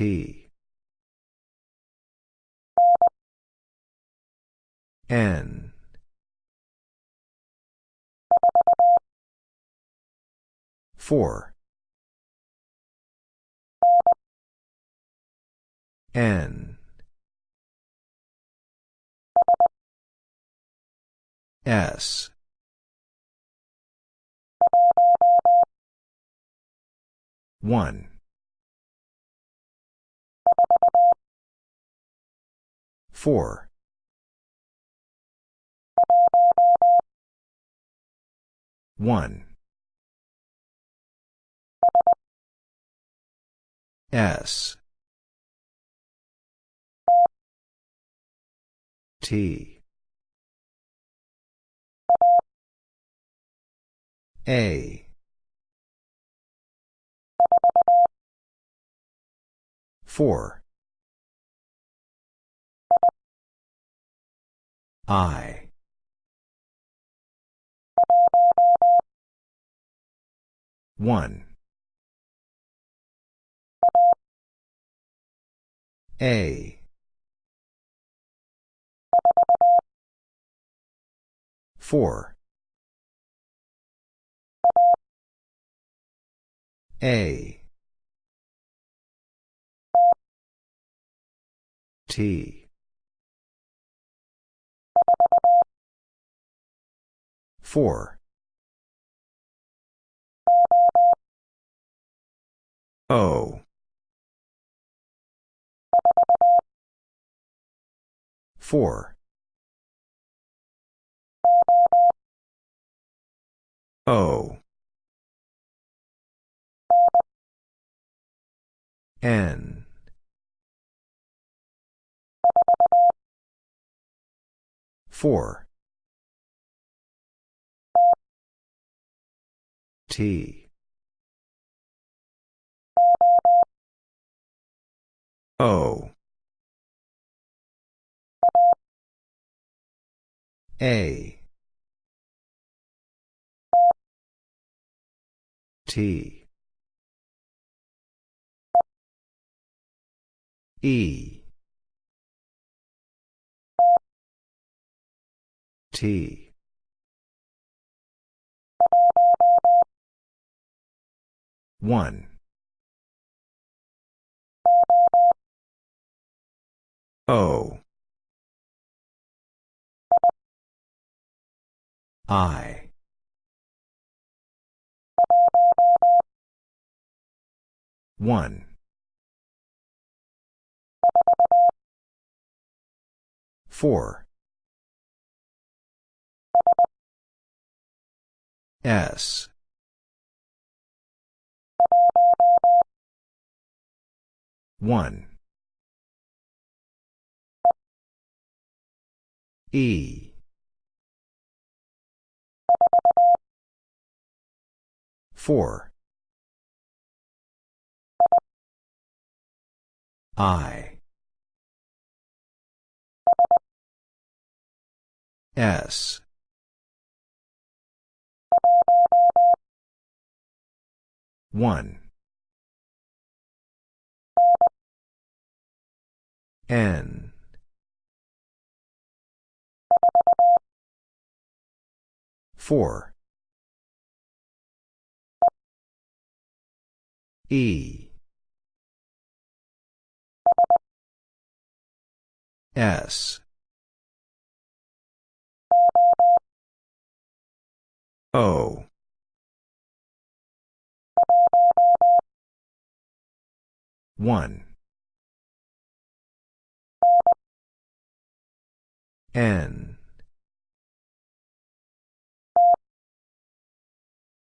T. N. Four. N. S. One. Four. One. S. T. A. Four. I. One. A. Four. A. T. Four. O. Four. O. N. Four. T. O. A. T. E. T. One. O. I. One. Four. S. One. E. Four. I. S. One. N. Four. E. S. O. One. N.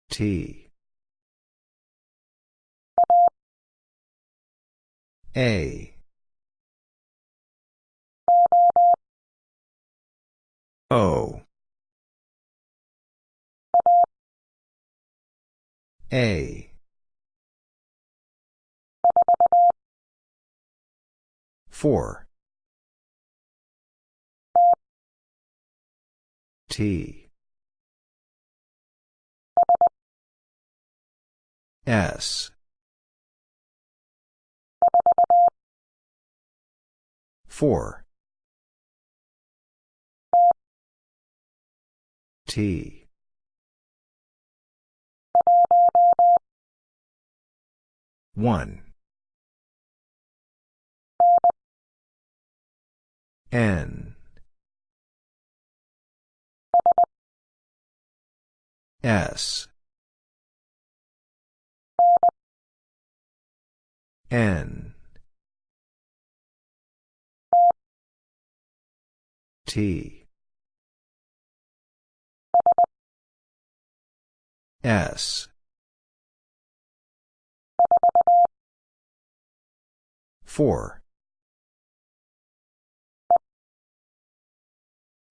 T. A. O. A. Four. T. S. 4. T. One. N. S. N. T. S. Four.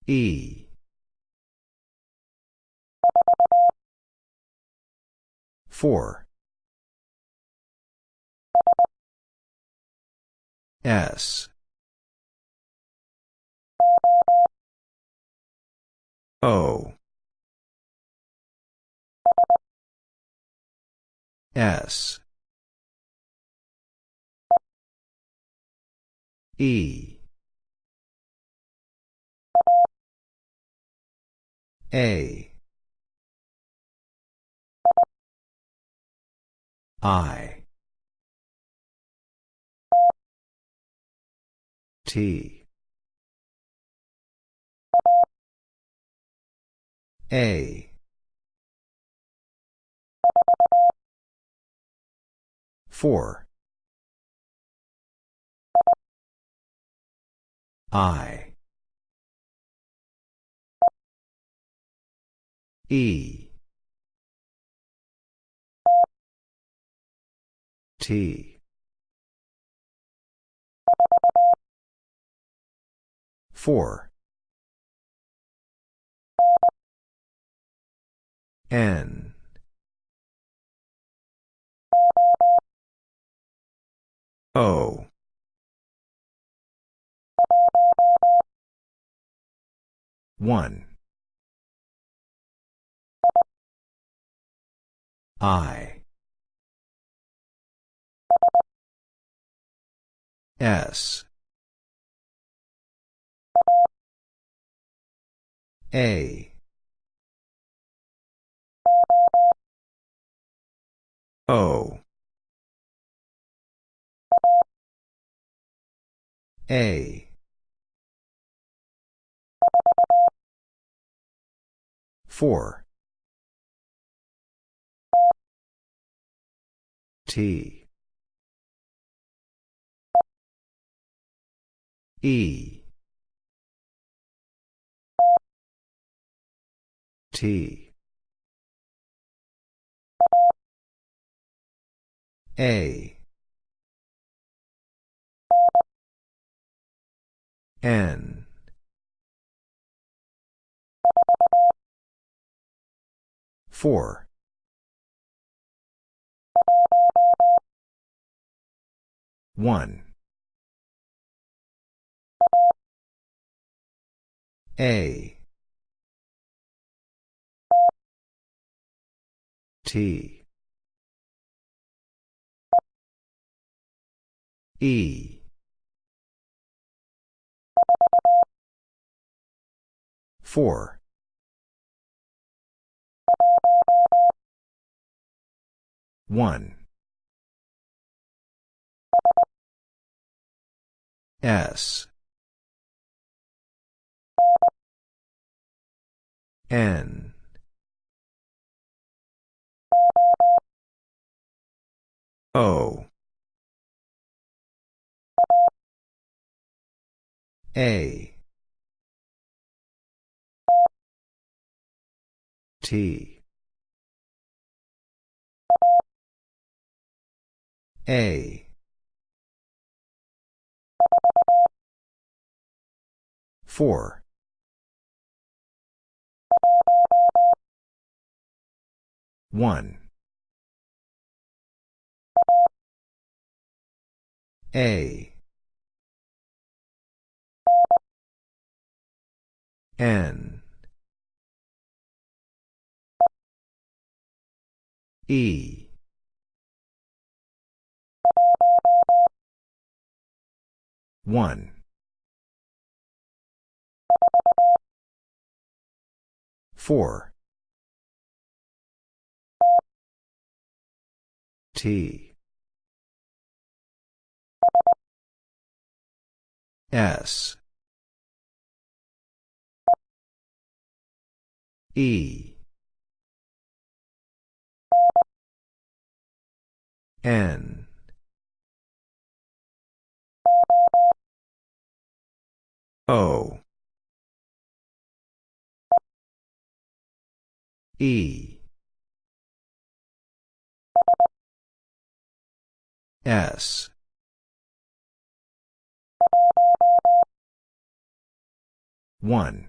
E. Four. S. O. S. E. A. I. T. A. Four. I. E. T. Four. N. O. One. I. S. A. O. A. Four. T. E. T. A. N. Four. One. A. T. E. Four. One. S. N. O. A. T. A. Four. One. A. N. E. One. 4. T. S. E. N. O. E. S. One.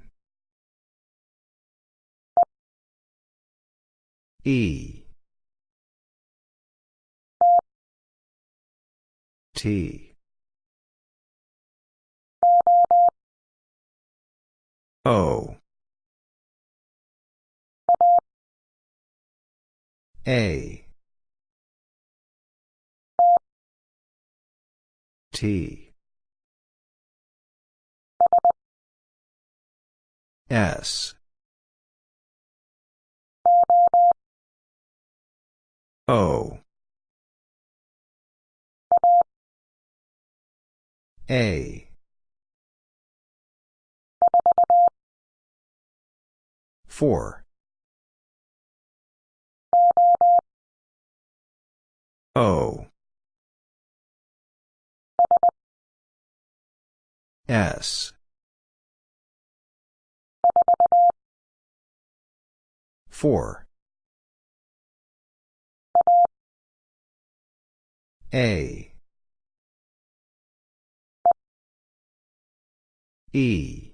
E. T. O. A. T. S. O. A. Four. S. Four. A. E.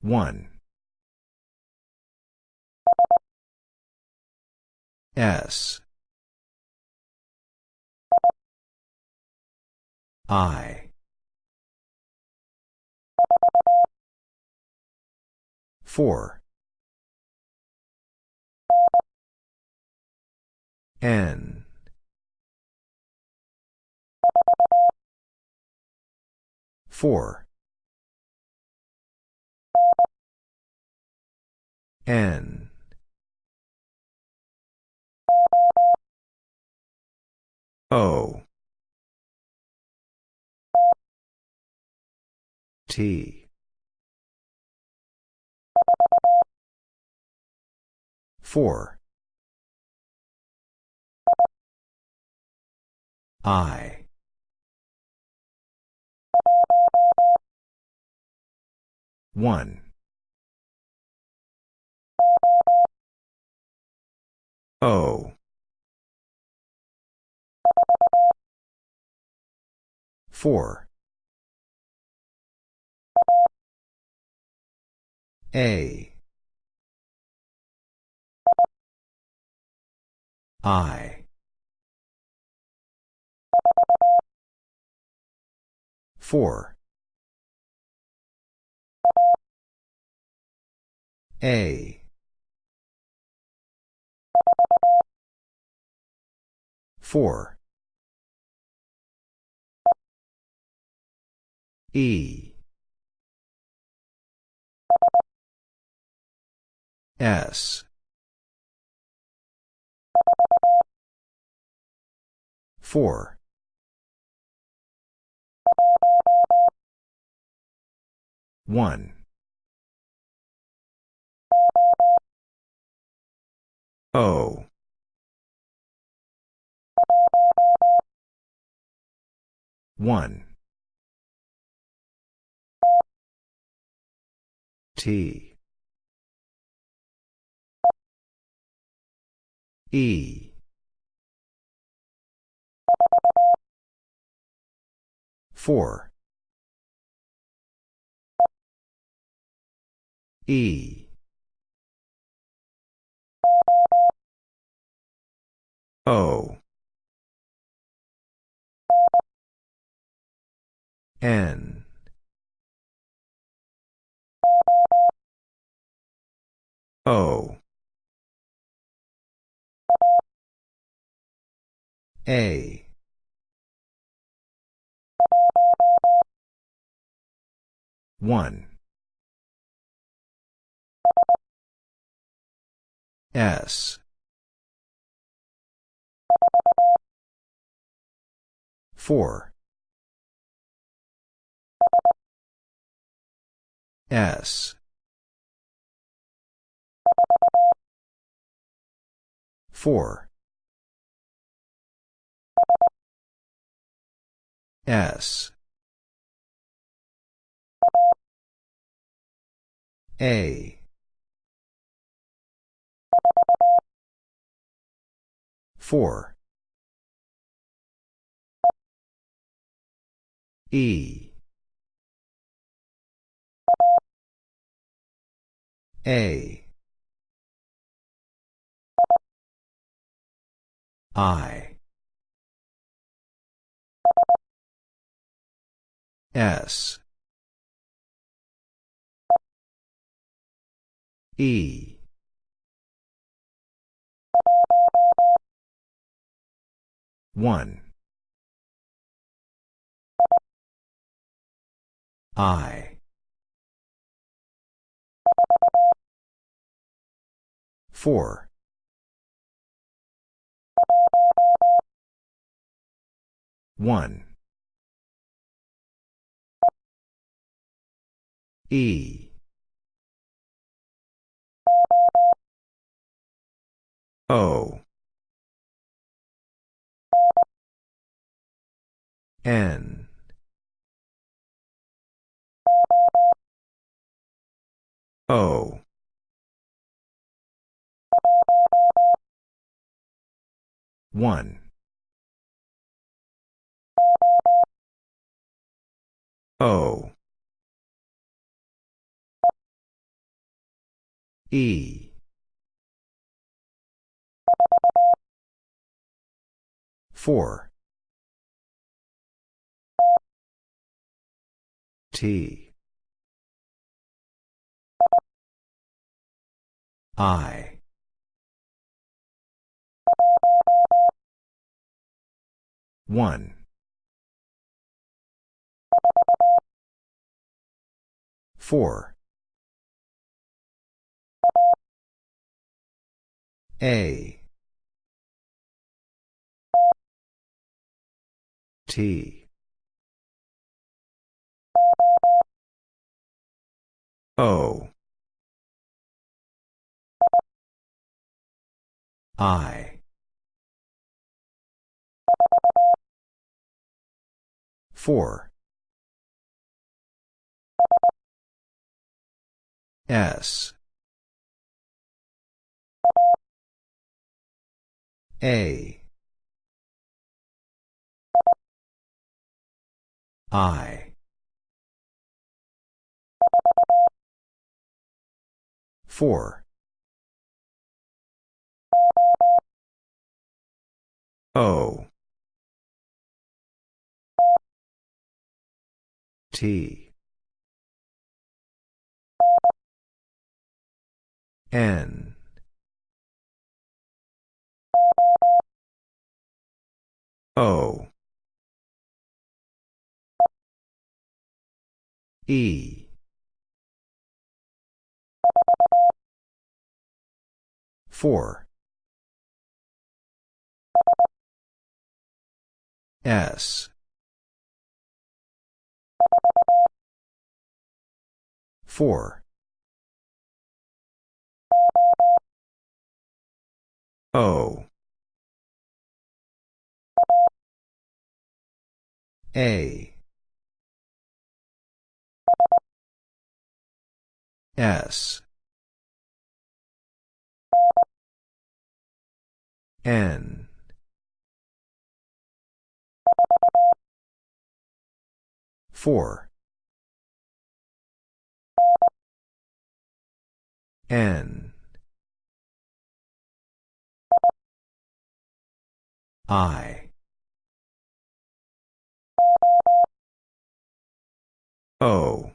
One. S. I. Four. N. Four. N. O. T. Four. I. One. O. Four. A. I. Four. A. Four. E. S. Four. One. O. One. T. E. Four. E. O. N. O. A. 1. S. 4. S. 4. S. A. Four. E. A. I. S. E. One. I. Four. One. E. O. N. O. One. O. E. Four. T. I. One. Four. A. T. O. I. Four. S. A. I. Four. O. T. N. O. E. Four. S. Four. O. A. S. N. Four. N. I. O.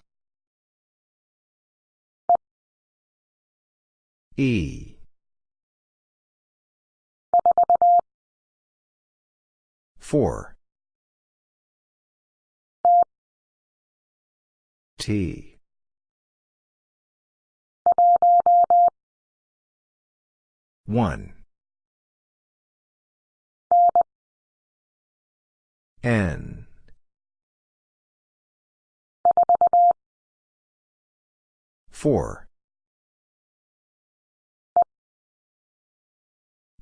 E. Four. T. One. N. Four.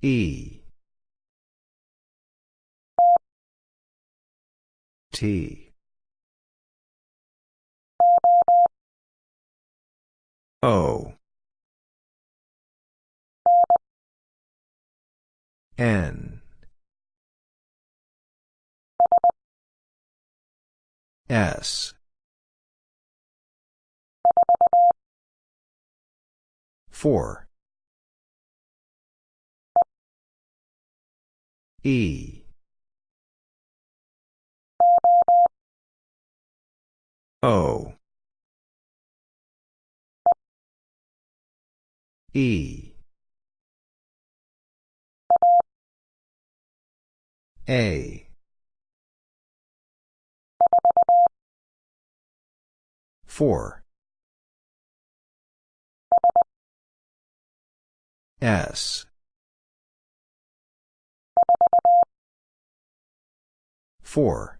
E. T. O. N. S. Four. E. O. E. A. Four. S. Four.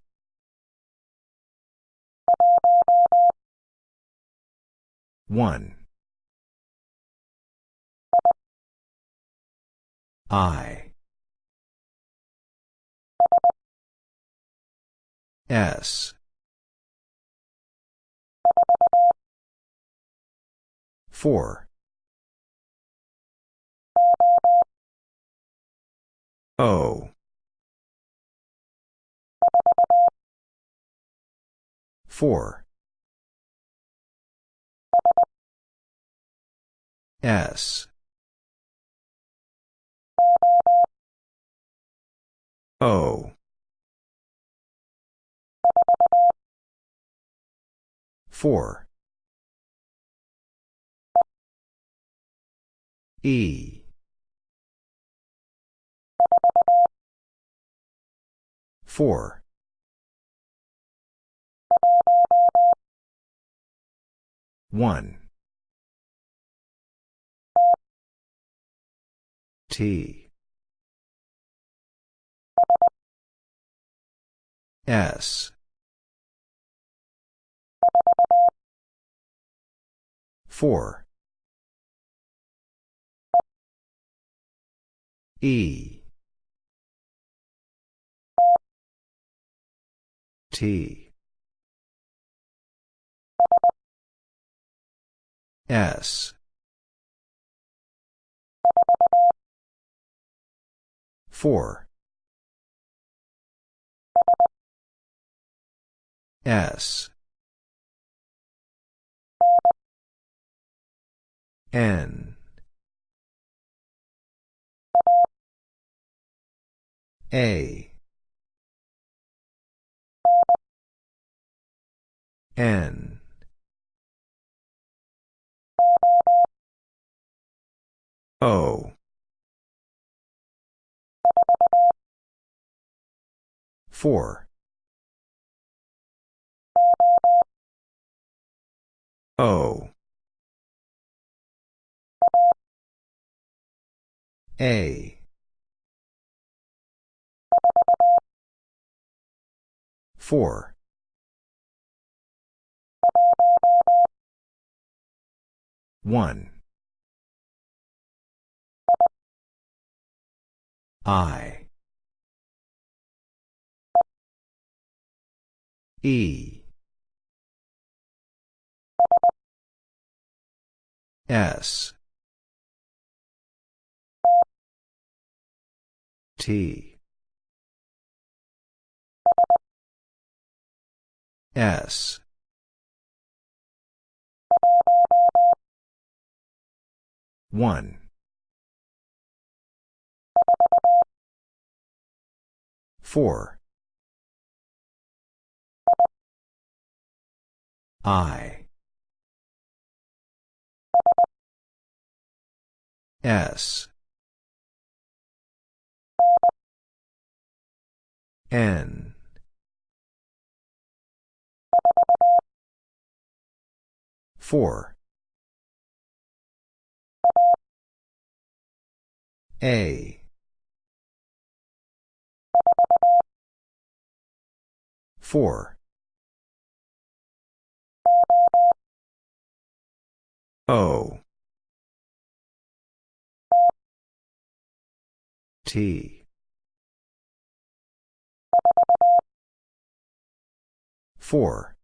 One. I. S. Four. O. Four. S. O. Four. E. Four. One. T. S. Four. E. T. S. Four. S. N. A. N. O. Four. O. A. Four. One. I. E. S. T. S. One. Four. I. S. N. Four. A. 4. O. T. 4.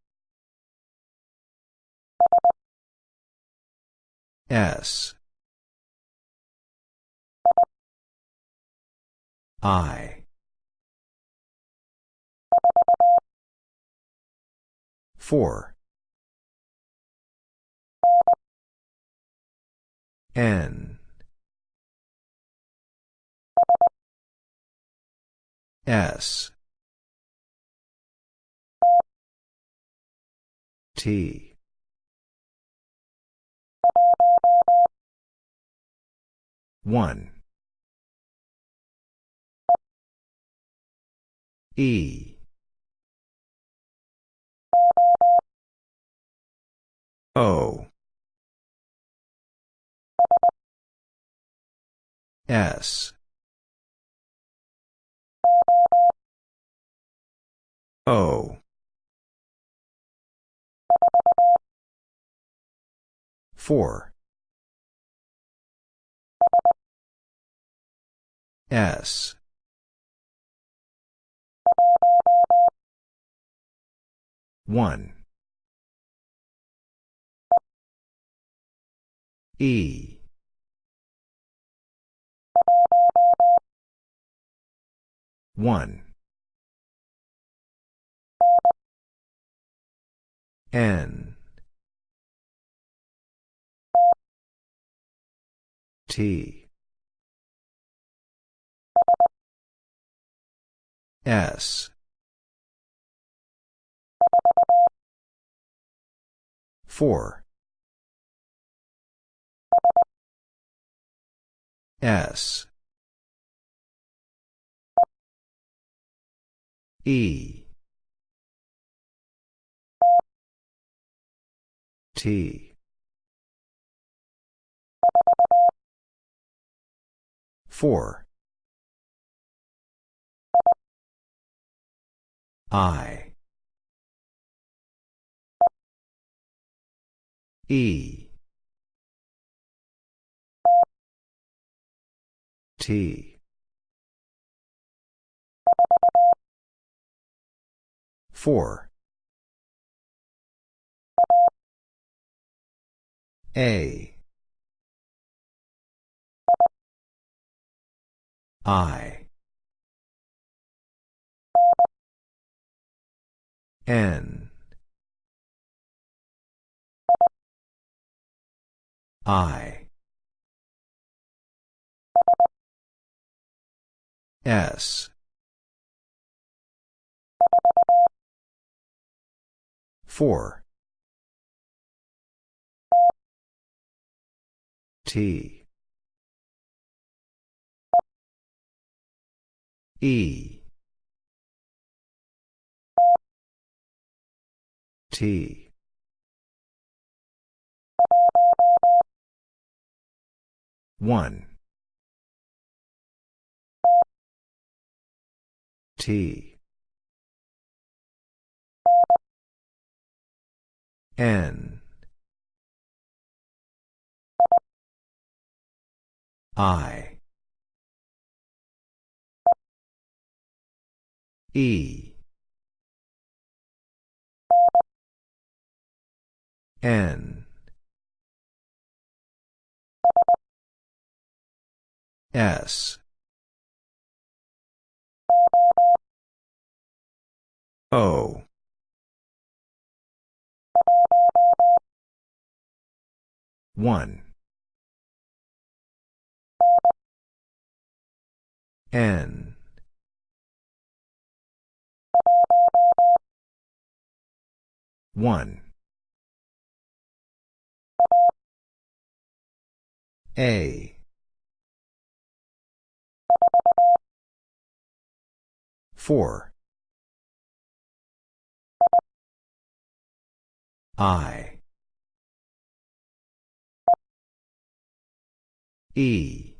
S. I. 4. N. S. T. One. E. O. S. O. 4. S. One. E. One. N. T. S. 4. S. E. T. 4. I. E. T. 4. A. I. N. I. S. 4. T. E. T. One. T. N. I. E. N. S. O. One. N. One. A. 4. I. E.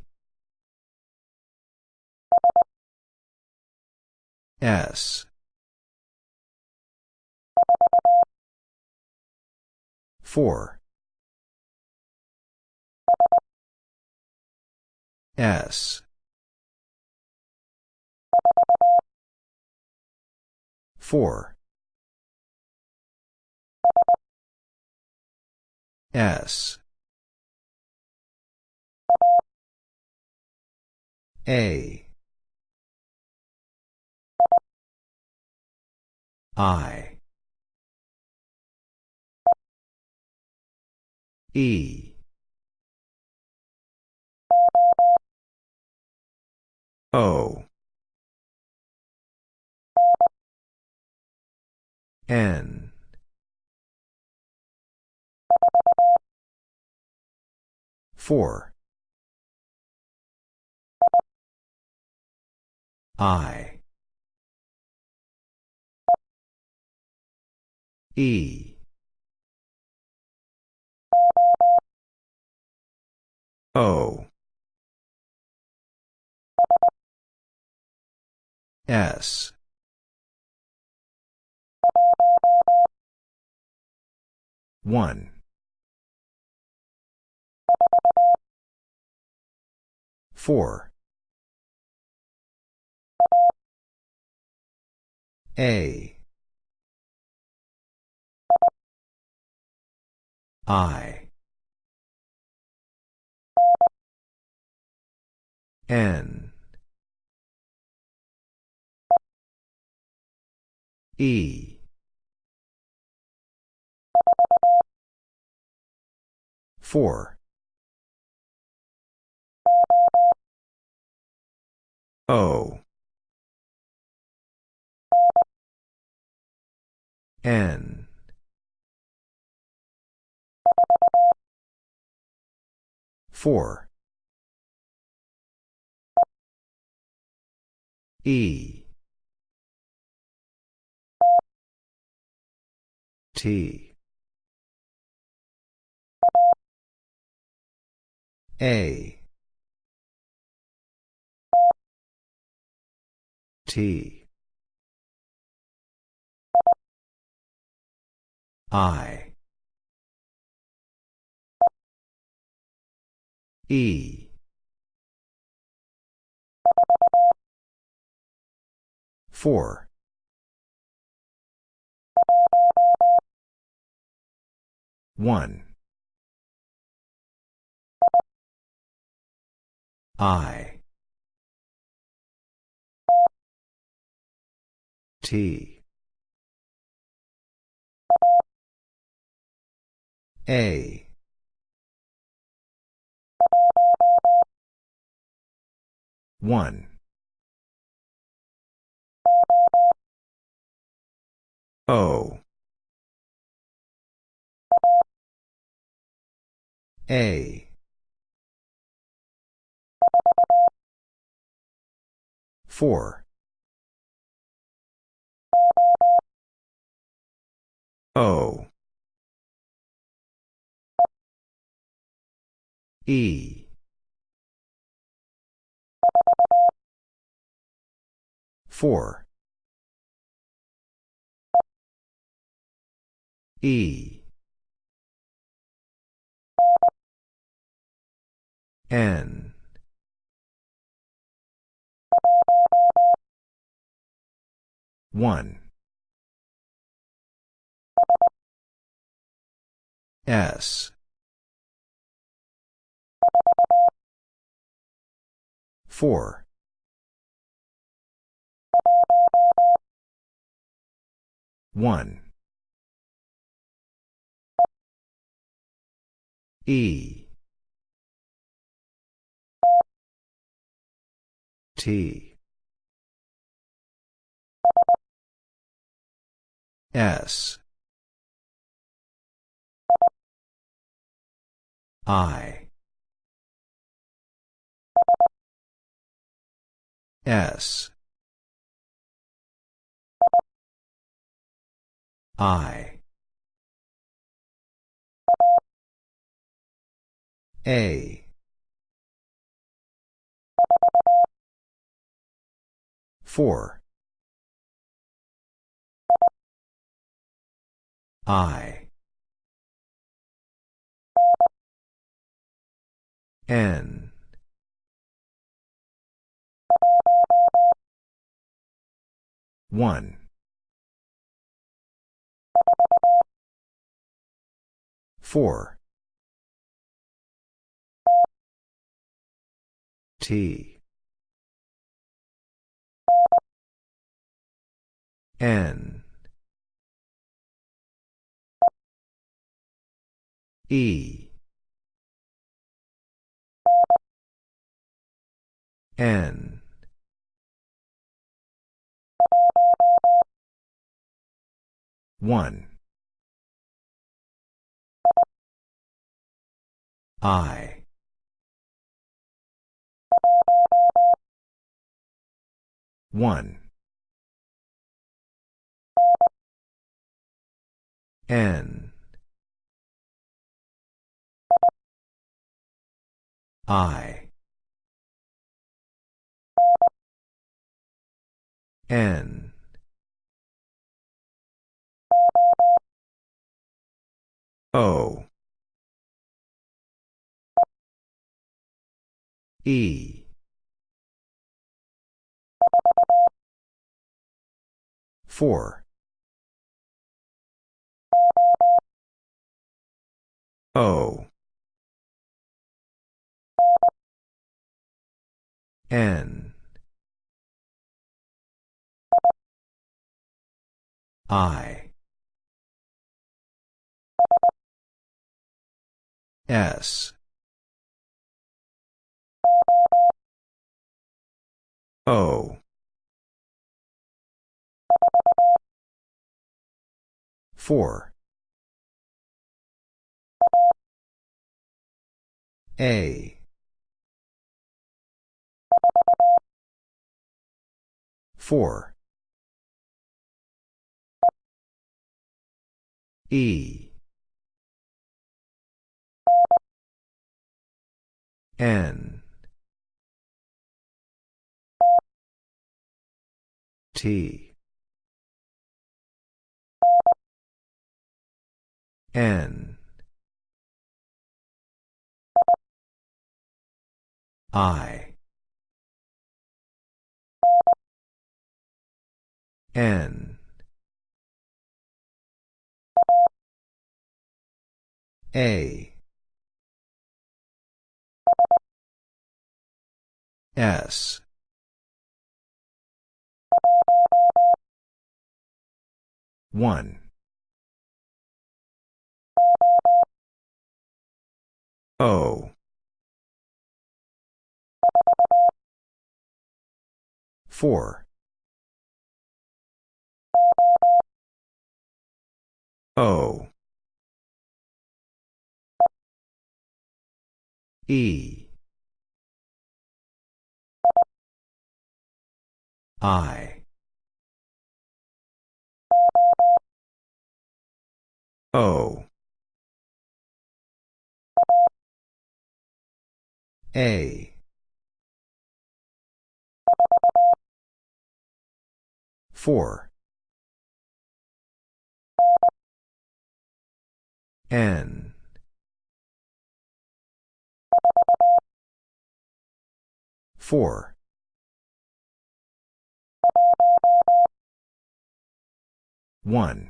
S. Four. S. 4. S. A. I. E. O. N. Four. I. E. O. S. One. Four. A. I. N. E. Four. O. N. Four. E. T. A. T. I. E. Four. One. I. T. A. One. O. A. Four. O. E. Four. E. N. One. S. Four. One. E. T. S. I. S. I. A. Four. I. N. One. Four. T. N. E. N. One. I. One. N. I. N. O. E. Four. O. N. I. S. O. Four. A. Four. E. N. T. N. I. N. A. S. One. O. Four. O. E. I. O. A. Four. N. Four. One.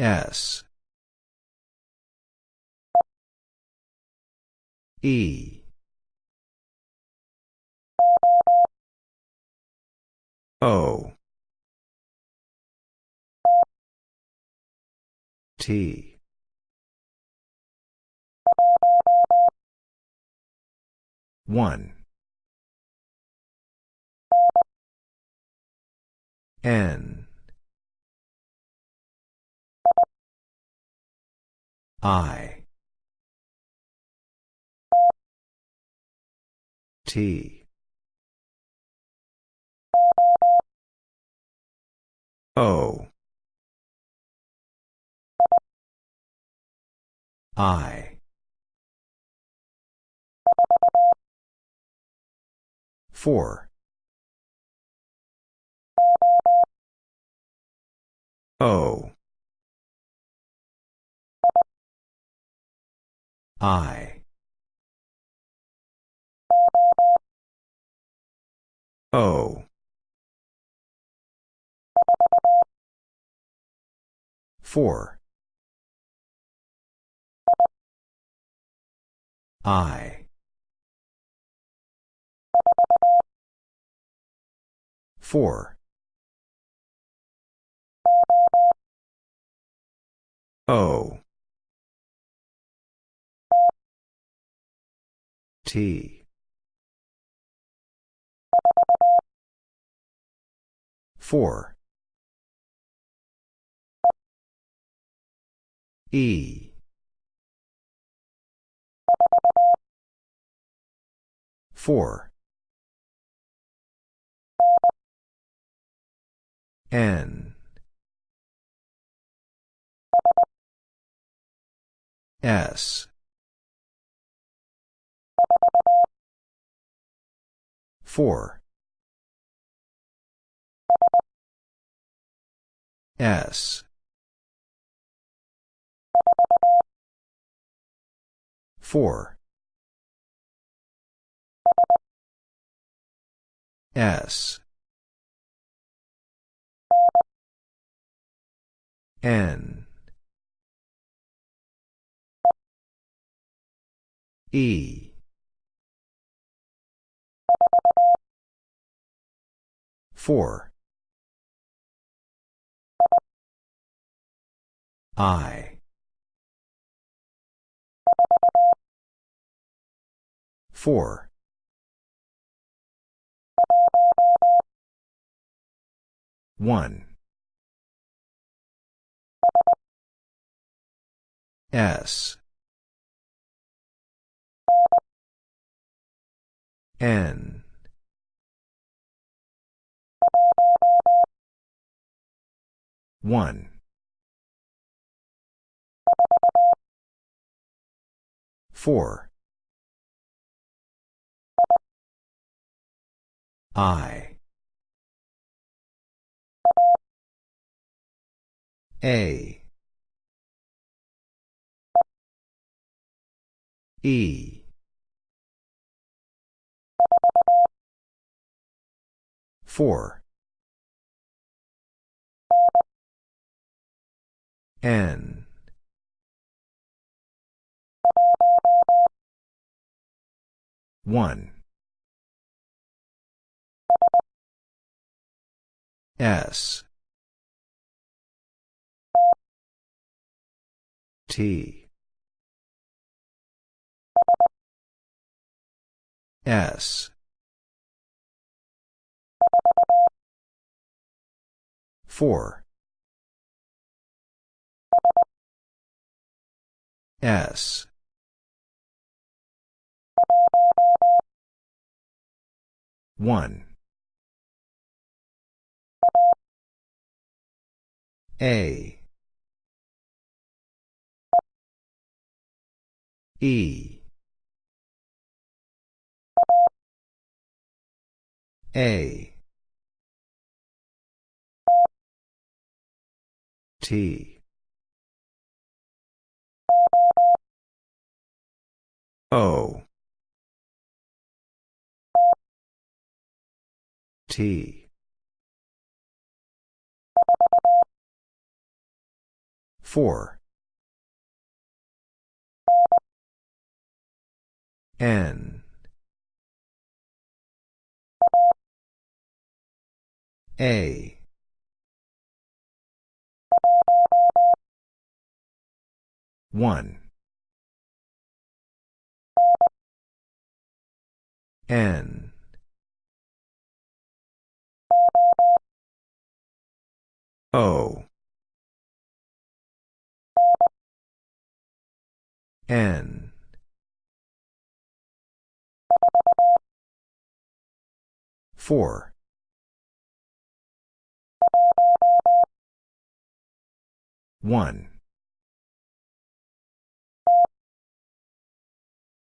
S. E. O. T. One. N. I. T. O. I. Four. O I O four I. Four. O. T. Four. E four. N. S. Four. S four. S. N. E. Four. I four. One. S. N. One. Four I. A. E. Four. N. One S. T. S. Four. S. One A. E. A. T. O. T four. N. A. One. N. O N. Four. One.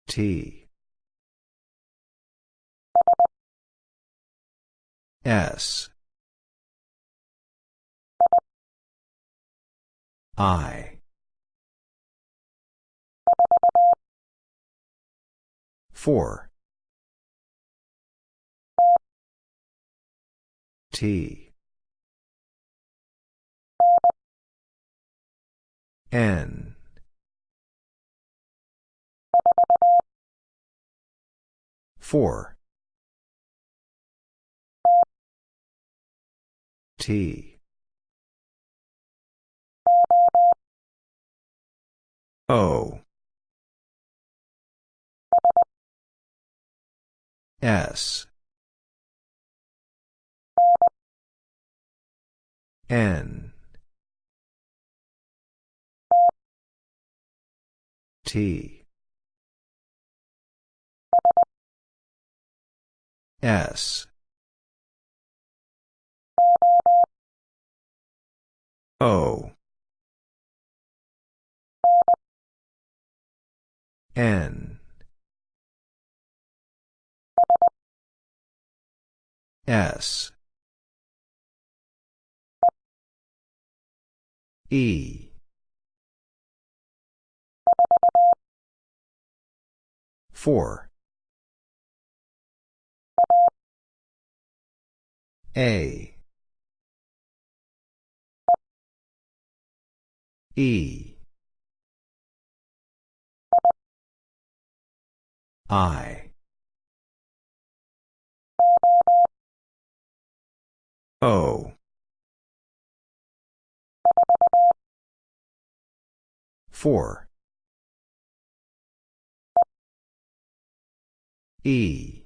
T. S. I. 4. T. N. Four. T. O. S. N. T. S. O. N. S. E. 4. A. E. I. O. Four. E.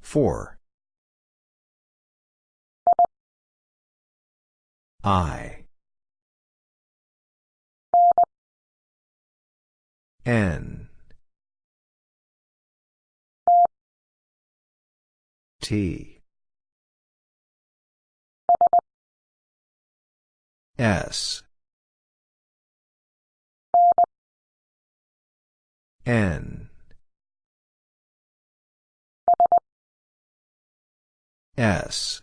Four. I. N. T. S. N. S.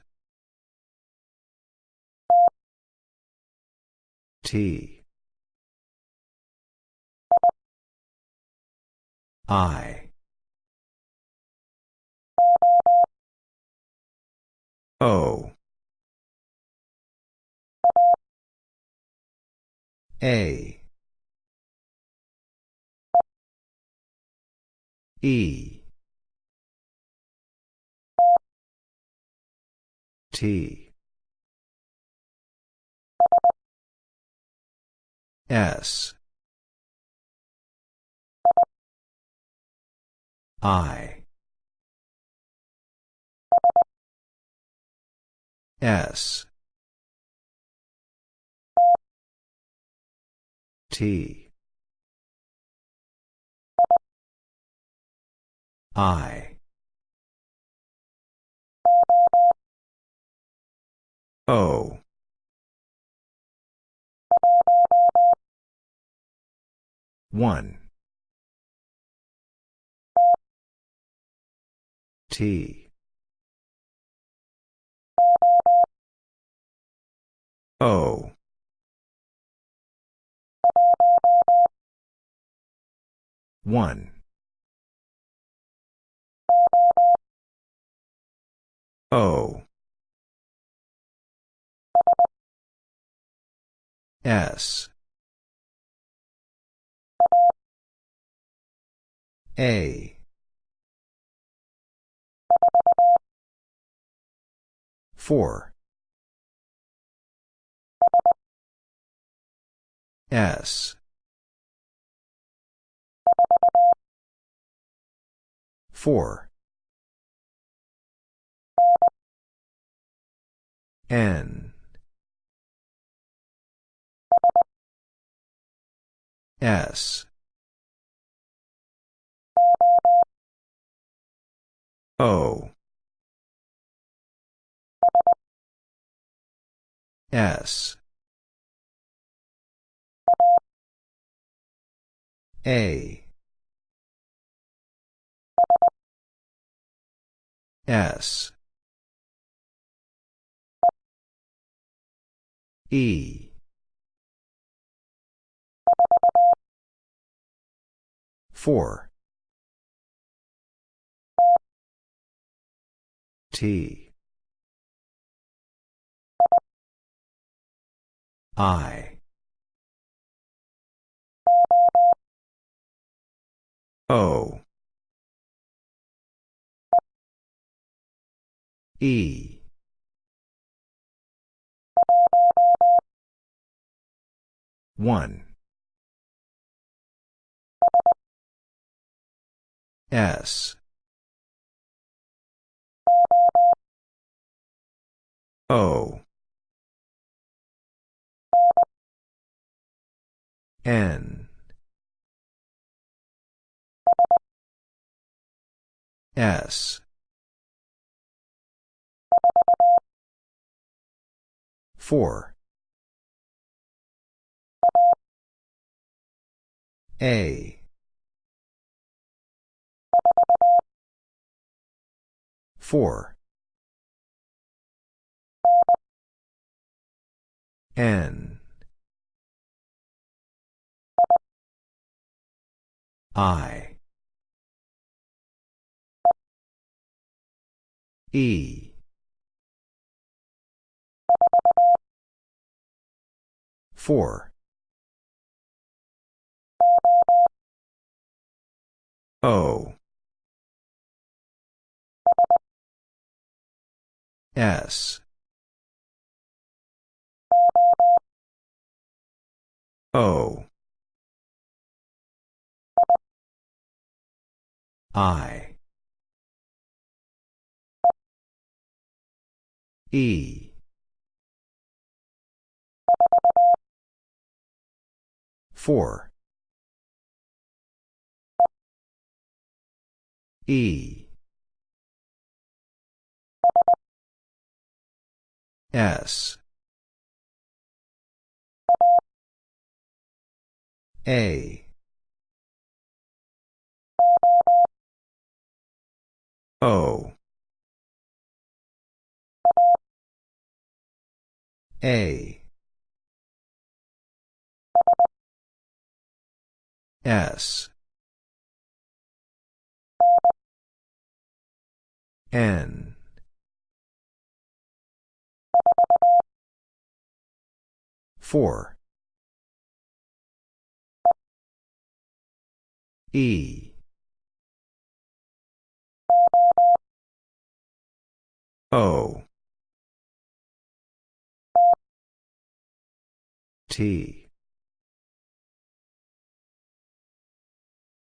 T. I. O. A. E. T. S. I. S. T. I. O. One. T. O. One. O. S. A. Four. S. Four. N. S. O. S. A. S. E. Four. T. I. O. E. One. S. O. N. S. Four. A. Four. N. I. E. Four. O. S. O. I. E. Four. E. S. A. O. A. S. N. Four. E. O. T.